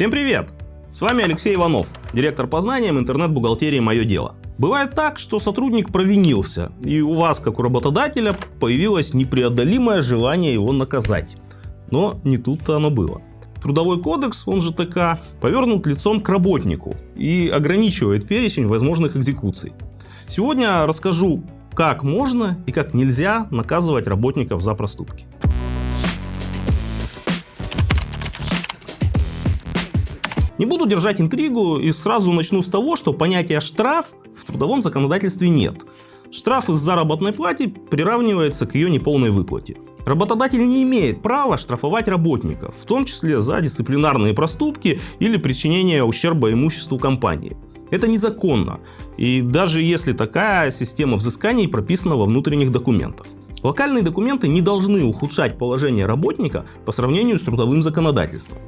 Всем привет! С вами Алексей Иванов, директор по знаниям интернет-бухгалтерии «Мое дело». Бывает так, что сотрудник провинился, и у вас, как у работодателя, появилось непреодолимое желание его наказать. Но не тут-то оно было. Трудовой кодекс, он же ТК, повернут лицом к работнику и ограничивает перечень возможных экзекуций. Сегодня расскажу, как можно и как нельзя наказывать работников за проступки. Не буду держать интригу и сразу начну с того, что понятия штраф в трудовом законодательстве нет. Штраф из заработной платы приравнивается к ее неполной выплате. Работодатель не имеет права штрафовать работников, в том числе за дисциплинарные проступки или причинение ущерба имуществу компании. Это незаконно, и даже если такая система взысканий прописана во внутренних документах. Локальные документы не должны ухудшать положение работника по сравнению с трудовым законодательством.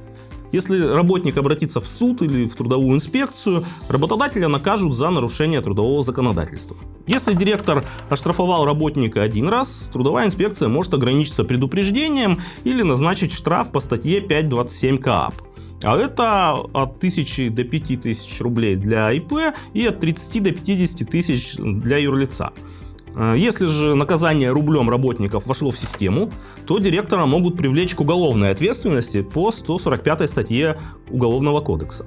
Если работник обратится в суд или в трудовую инспекцию, работодателя накажут за нарушение трудового законодательства. Если директор оштрафовал работника один раз, трудовая инспекция может ограничиться предупреждением или назначить штраф по статье 5.27 КАП. А это от 1000 до 5000 рублей для ИП и от 30 до 50 тысяч для юрлица. Э, если же наказание рублем работников вошло в систему, то директора могут привлечь к уголовной ответственности по 145 статье Уголовного кодекса.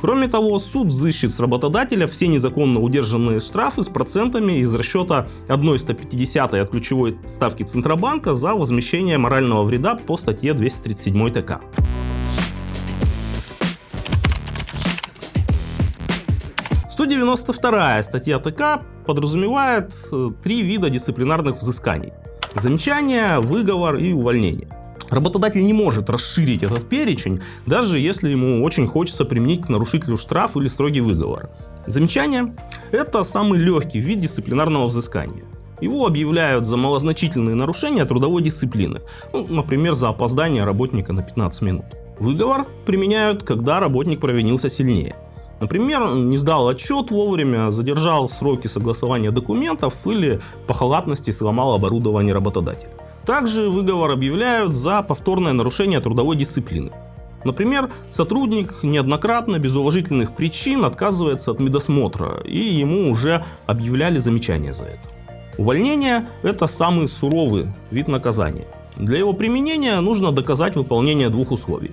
Кроме того, суд взыщет с работодателя все незаконно удержанные штрафы с процентами из расчета 1,150 от ключевой ставки Центробанка за возмещение морального вреда по статье 237 ТК. 192 статья ТК подразумевает э, три вида дисциплинарных взысканий. Замечание, выговор и увольнение. Работодатель не может расширить этот перечень, даже если ему очень хочется применить к нарушителю штраф или строгий выговор. Замечание – это самый легкий вид дисциплинарного взыскания. Его объявляют за малозначительные нарушения трудовой дисциплины, ну, например, за опоздание работника на 15 минут. Выговор применяют, когда работник провинился сильнее. Например, не сдал отчет вовремя, задержал сроки согласования документов или по халатности сломал оборудование работодателя. Также выговор объявляют за повторное нарушение трудовой дисциплины. Например, сотрудник неоднократно без уважительных причин отказывается от медосмотра, и ему уже объявляли замечание за это. Увольнение – это самый суровый вид наказания. Для его применения нужно доказать выполнение двух условий.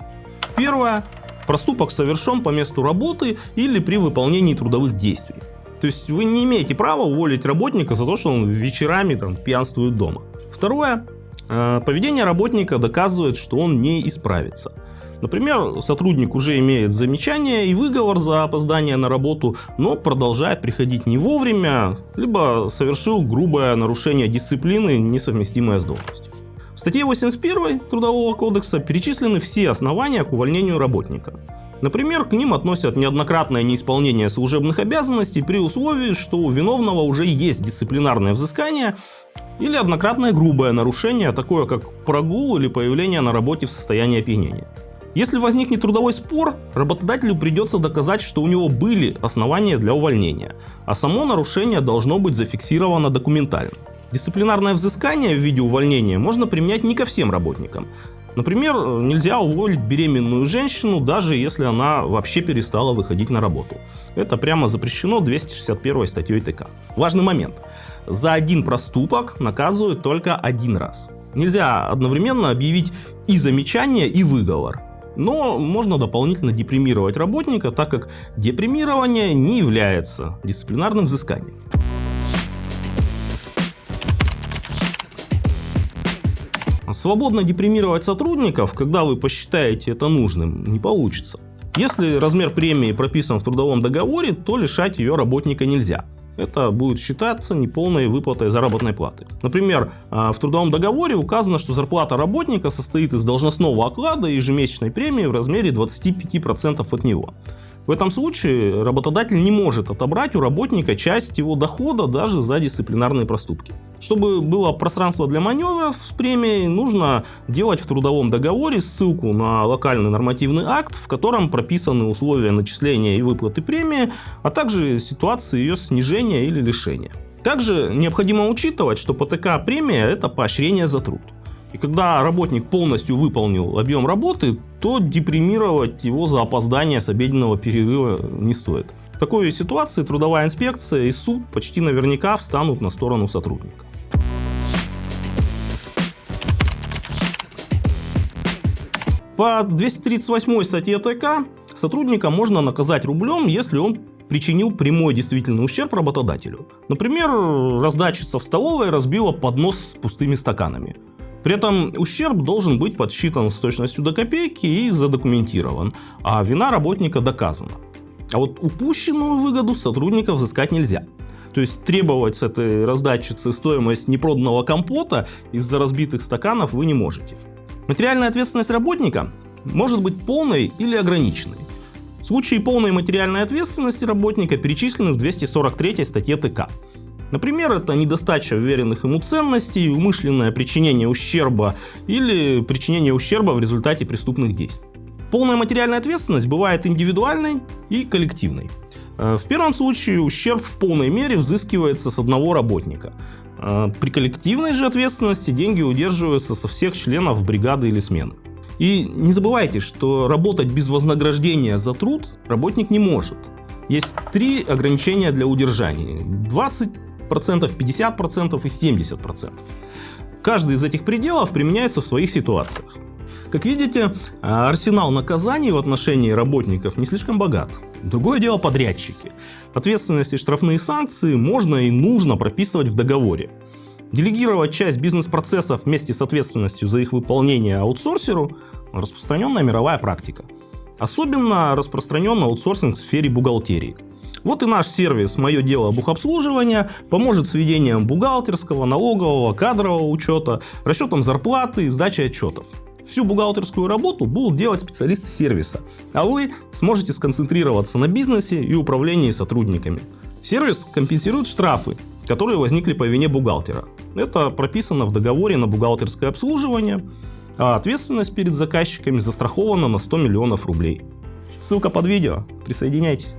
Первое Проступок совершен по месту работы или при выполнении трудовых действий. То есть вы не имеете права уволить работника за то, что он вечерами там, пьянствует дома. Второе. Э, поведение работника доказывает, что он не исправится. Например, сотрудник уже имеет замечание и выговор за опоздание на работу, но продолжает приходить не вовремя, либо совершил грубое нарушение дисциплины, несовместимое с должностью. В статье 81 Трудового кодекса перечислены все основания к увольнению работника. Например, к ним относят неоднократное неисполнение служебных обязанностей при условии, что у виновного уже есть дисциплинарное взыскание или однократное грубое нарушение, такое как прогул или появление на работе в состоянии опьянения. Если возникнет трудовой спор, работодателю придется доказать, что у него были основания для увольнения, а само нарушение должно быть зафиксировано документально. Дисциплинарное взыскание в виде увольнения можно применять не ко всем работникам. Например, нельзя уволить беременную женщину, даже если она вообще перестала выходить на работу. Это прямо запрещено 261 статьей ТК. Важный момент. За один проступок наказывают только один раз. Нельзя одновременно объявить и замечание, и выговор. Но можно дополнительно депримировать работника, так как депримирование не является дисциплинарным взысканием. Свободно депримировать сотрудников, когда вы посчитаете это нужным, не получится. Если размер премии прописан в трудовом договоре, то лишать ее работника нельзя. Это будет считаться неполной выплатой заработной платы. Например, а, в трудовом договоре указано, что зарплата работника состоит из должностного оклада и ежемесячной премии в размере 25% от него. В этом случае работодатель не может отобрать у работника часть его дохода даже за дисциплинарные проступки. Чтобы было пространство для маневров с премией, нужно делать в трудовом договоре ссылку на локальный нормативный акт, в котором прописаны условия начисления и выплаты премии, а также ситуации ее снижения или лишения. Также необходимо учитывать, что ПТК премия – это поощрение за труд. И когда работник полностью выполнил объем работы, то депримировать его за опоздание с обеденного перерыва не стоит. В такой ситуации трудовая инспекция и суд почти наверняка встанут на сторону сотрудника. По 238 статье ТК сотрудника можно наказать рублем, если он причинил прямой действительный ущерб работодателю. Например, раздатчица в столовой разбила поднос с пустыми стаканами. При этом ущерб должен быть подсчитан с точностью до копейки и задокументирован, а вина работника доказана. А вот упущенную выгоду сотрудников взыскать нельзя. То есть требовать с этой раздатчицы стоимость непроданного компота из-за разбитых стаканов вы не можете. Материальная ответственность работника может быть полной или ограниченной. Случаи полной материальной ответственности работника перечислены в 243 статье ТК. Например, это недостача уверенных ему ценностей, умышленное причинение ущерба или причинение ущерба в результате преступных действий. Полная материальная ответственность бывает индивидуальной и коллективной. Э, в первом случае ущерб в полной мере взыскивается с одного работника. Э, при коллективной же ответственности деньги удерживаются со всех членов бригады или смены. И не забывайте, что работать без вознаграждения за труд работник не может. Есть три ограничения для удержания. 20%, 50% и 70%. Каждый из этих пределов применяется в своих ситуациях. Как видите, арсенал наказаний в отношении работников не слишком богат. Другое дело подрядчики. Ответственность и штрафные санкции можно и нужно прописывать в договоре. Делегировать часть бизнес-процессов вместе с ответственностью за их выполнение аутсорсеру – распространенная мировая практика. Особенно распространен аутсорсинг в сфере бухгалтерии. Вот и наш сервис «Мое дело бухобслуживания» поможет с ведением бухгалтерского, налогового, кадрового учета, расчетом зарплаты и сдачей отчетов. Всю бухгалтерскую работу будут делать специалисты сервиса, а вы сможете сконцентрироваться на бизнесе и управлении сотрудниками. Сервис компенсирует штрафы, которые возникли по вине бухгалтера. Это прописано в договоре на бухгалтерское обслуживание, а ответственность перед заказчиками застрахована на 100 миллионов рублей. Ссылка под видео, присоединяйтесь.